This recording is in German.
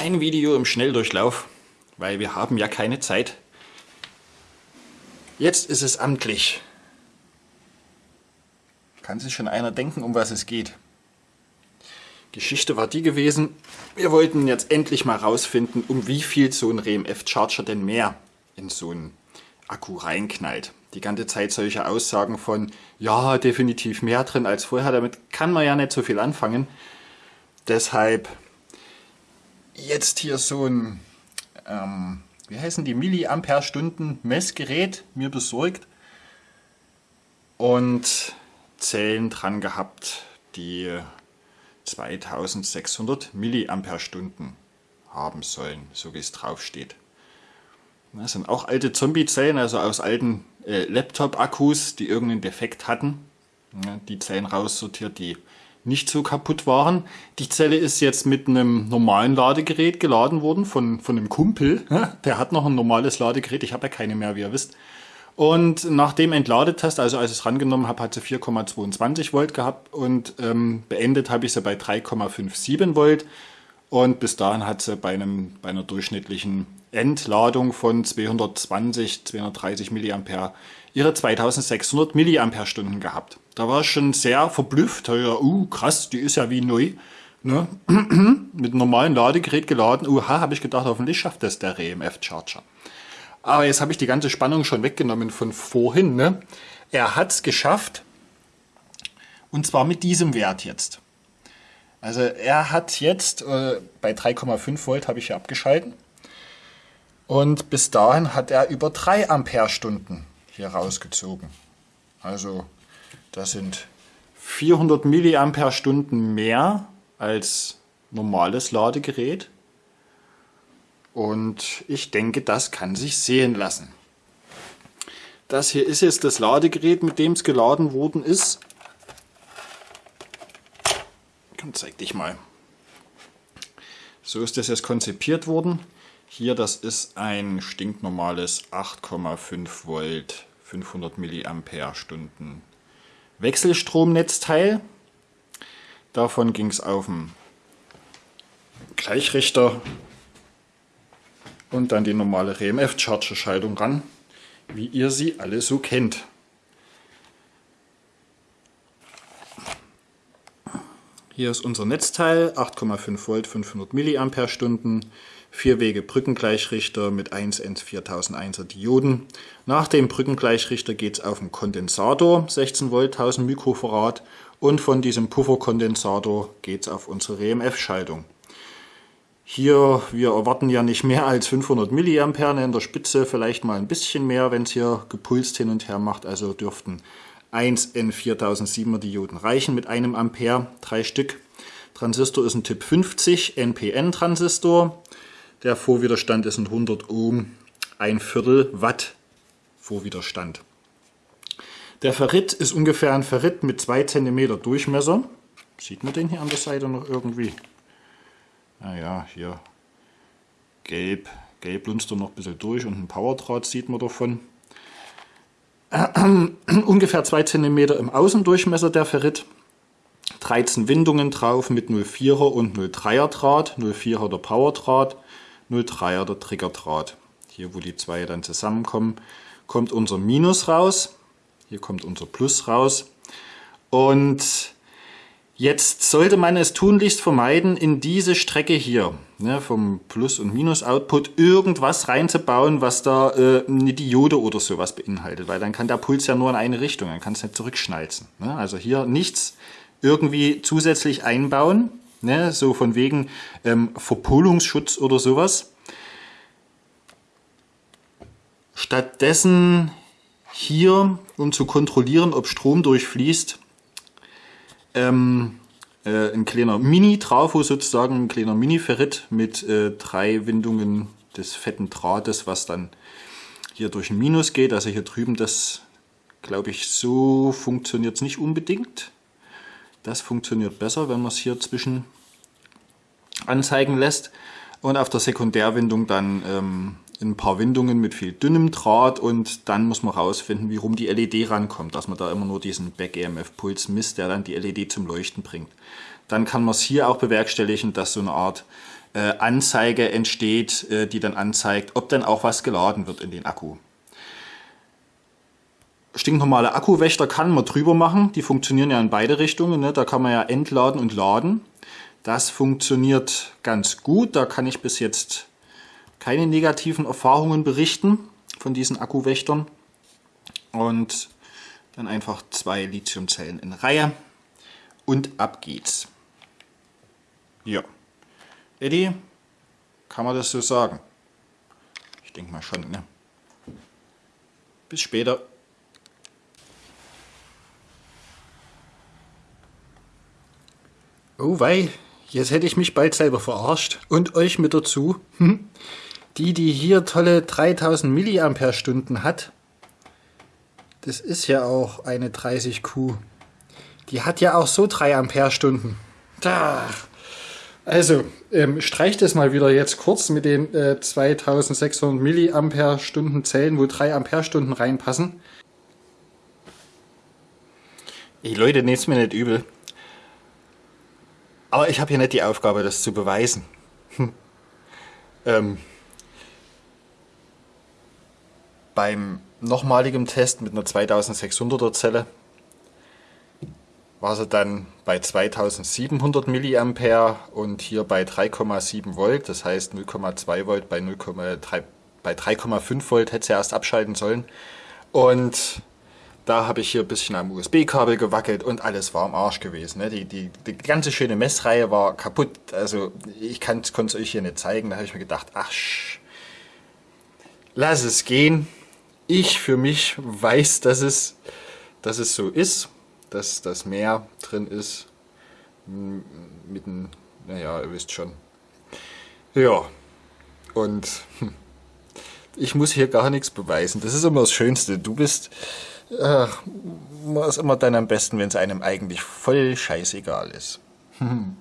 ein Video im Schnelldurchlauf, weil wir haben ja keine Zeit. Jetzt ist es amtlich. Kann sich schon einer denken, um was es geht. Geschichte war die gewesen, wir wollten jetzt endlich mal rausfinden, um wie viel so ein RMF Charger denn mehr in so einen Akku reinknallt. Die ganze Zeit solche Aussagen von, ja, definitiv mehr drin als vorher, damit kann man ja nicht so viel anfangen. Deshalb jetzt hier so ein, ähm, wie heißen die, Milliampere-Stunden Messgerät mir besorgt und Zellen dran gehabt, die 2600 Milliampere-Stunden haben sollen, so wie es drauf steht. Das sind auch alte Zombie-Zellen, also aus alten äh, Laptop-Akkus, die irgendeinen Defekt hatten. Ja, die Zellen raussortiert, die nicht so kaputt waren. Die Zelle ist jetzt mit einem normalen Ladegerät geladen worden von, von einem Kumpel. Der hat noch ein normales Ladegerät, ich habe ja keine mehr, wie ihr wisst. Und nach dem Entladetest, also als ich es rangenommen habe, hat sie 4,22 Volt gehabt und ähm, beendet habe ich sie bei 3,57 Volt. Und bis dahin hat sie bei, einem, bei einer durchschnittlichen Entladung von 220, 230 mA ihre 2600 mAh gehabt. Da war ich schon sehr verblüfft. Ja, uh, krass, die ist ja wie neu. Ne? Mit einem normalen Ladegerät geladen. Uha, habe ich gedacht, hoffentlich schafft das der RMF Charger. Aber jetzt habe ich die ganze Spannung schon weggenommen von vorhin. Ne? Er hat es geschafft. Und zwar mit diesem Wert jetzt. Also er hat jetzt, äh, bei 3,5 Volt habe ich ja abgeschalten. Und bis dahin hat er über 3 Ampere-Stunden hier rausgezogen. Also das sind 400 Milliampere-Stunden mehr als normales Ladegerät. Und ich denke, das kann sich sehen lassen. Das hier ist jetzt das Ladegerät, mit dem es geladen worden ist. Komm, zeig dich mal. So ist das jetzt konzipiert worden. Hier, das ist ein stinknormales 8,5 Volt, 500 Milliampere Stunden Wechselstromnetzteil. Davon ging es auf den Gleichrichter und dann die normale RMF-Charger-Schaltung ran, wie ihr sie alle so kennt. Hier ist unser Netzteil, 8,5 Volt, 500 mAh, 4 Wege Brückengleichrichter mit 1N 4001er Dioden. Nach dem Brückengleichrichter geht es auf den Kondensator, 16 Volt, 1000 Mikrofarad und von diesem Pufferkondensator geht es auf unsere RMF-Schaltung. Hier, wir erwarten ja nicht mehr als 500 mA in der Spitze, vielleicht mal ein bisschen mehr, wenn es hier gepulst hin und her macht. Also dürften 1 N4007er Dioden reichen mit einem Ampere, drei Stück. Transistor ist ein Typ 50 NPN Transistor. Der Vorwiderstand ist ein 100 Ohm, ein Viertel Watt Vorwiderstand. Der Ferrit ist ungefähr ein Ferrit mit 2 cm Durchmesser. Sieht man den hier an der Seite noch irgendwie? Naja, hier gelb, gelb lunzt er noch ein bisschen durch und ein Powerdraht sieht man davon. Ungefähr 2 cm im Außendurchmesser der Ferrit. 13 Windungen drauf mit 0,4er und 0,3er Draht. 0,4er der Powerdraht, 0,3er der Triggerdraht. Hier, wo die zwei dann zusammenkommen, kommt unser Minus raus. Hier kommt unser Plus raus. Und Jetzt sollte man es tunlichst vermeiden, in diese Strecke hier ne, vom Plus- und Minus-Output irgendwas reinzubauen, was da äh, eine Diode oder sowas beinhaltet, weil dann kann der Puls ja nur in eine Richtung, dann kann es nicht zurückschnalzen. Ne? Also hier nichts irgendwie zusätzlich einbauen, ne, so von wegen ähm, Verpolungsschutz oder sowas. Stattdessen hier, um zu kontrollieren, ob Strom durchfließt, ähm, äh, ein kleiner Mini-Trafo sozusagen, ein kleiner Mini-Ferrit mit äh, drei Windungen des fetten Drahtes, was dann hier durch ein Minus geht. Also hier drüben, das glaube ich, so funktioniert es nicht unbedingt. Das funktioniert besser, wenn man es hier zwischen anzeigen lässt. Und auf der Sekundärwindung dann ähm, ein paar Windungen mit viel dünnem Draht und dann muss man rausfinden, wie rum die LED rankommt, dass man da immer nur diesen Back-EMF-Puls misst, der dann die LED zum Leuchten bringt. Dann kann man es hier auch bewerkstelligen, dass so eine Art äh, Anzeige entsteht, äh, die dann anzeigt, ob denn auch was geladen wird in den Akku. Stinknormale Akkuwächter kann man drüber machen, die funktionieren ja in beide Richtungen, ne? da kann man ja entladen und laden. Das funktioniert ganz gut, da kann ich bis jetzt keine negativen Erfahrungen berichten von diesen Akkuwächtern. Und dann einfach zwei Lithiumzellen in Reihe und ab geht's. Ja. Eddie, kann man das so sagen? Ich denke mal schon, ne? Bis später. Oh wei, jetzt hätte ich mich bald selber verarscht und euch mit dazu. Die, die hier tolle 3000 mAh hat, das ist ja auch eine 30Q. Die hat ja auch so 3 Ampere-Stunden. Da. Also, ähm, streich das mal wieder jetzt kurz mit den äh, 2600 Milliampere-Stunden Zellen, wo 3 Ampere-Stunden reinpassen. Ey Leute, nehmt mir nicht übel. Aber ich habe hier nicht die Aufgabe, das zu beweisen. Hm. Ähm, beim nochmaligen Test mit einer 2600er Zelle war sie dann bei 2700 mA und hier bei 3,7 Volt, das heißt 0,2 Volt bei 0,3 bei 3,5 Volt hätte sie erst abschalten sollen. Und da habe ich hier ein bisschen am USB-Kabel gewackelt und alles war am Arsch gewesen. Ne? Die, die, die ganze schöne Messreihe war kaputt. Also ich konnte es euch hier nicht zeigen. Da habe ich mir gedacht, ach, lass es gehen ich für mich weiß, dass es, dass es so ist, dass das Meer drin ist. Mit einem, naja, ihr wisst schon. Ja, und ich muss hier gar nichts beweisen. Das ist immer das Schönste. Du bist, ach, man ist immer dann am besten, wenn es einem eigentlich voll scheißegal ist.